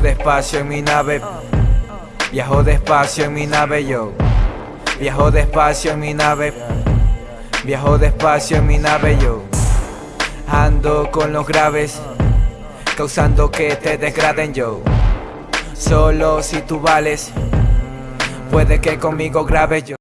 despacio en mi nave. Viajo despacio en mi nave yo. Viajo despacio en mi nave. Viajo despacio en mi nave yo. Ando con los graves Causando que te desgraden yo. Solo si tú vales Puede que conmigo grabes yo.